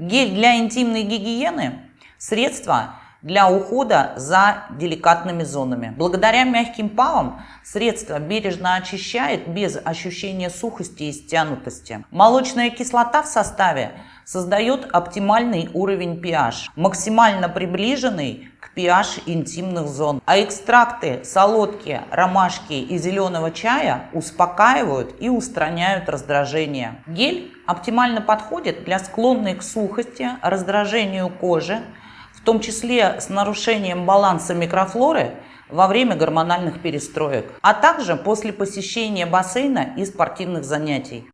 Гель для интимной гигиены – средство для ухода за деликатными зонами. Благодаря мягким палам средство бережно очищает без ощущения сухости и стянутости. Молочная кислота в составе создает оптимальный уровень pH, максимально приближенный к pH интимных зон. А экстракты солодки, ромашки и зеленого чая успокаивают и устраняют раздражение. Гель оптимально подходит для склонной к сухости, раздражению кожи, в том числе с нарушением баланса микрофлоры во время гормональных перестроек, а также после посещения бассейна и спортивных занятий.